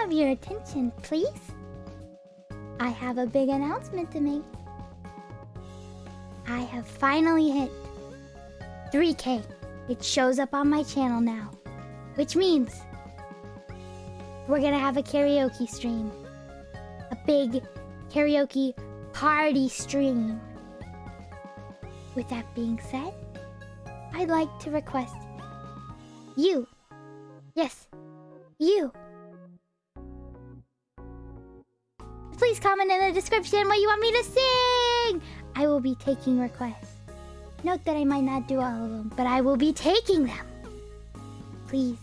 Have your attention, please? I have a big announcement to make. I have finally hit 3k. It shows up on my channel now. Which means we're gonna have a karaoke stream. A big karaoke party stream. With that being said, I'd like to request you, yes, you, please comment in the description what you want me to sing. I will be taking requests. Note that I might not do all of them, but I will be taking them. Please.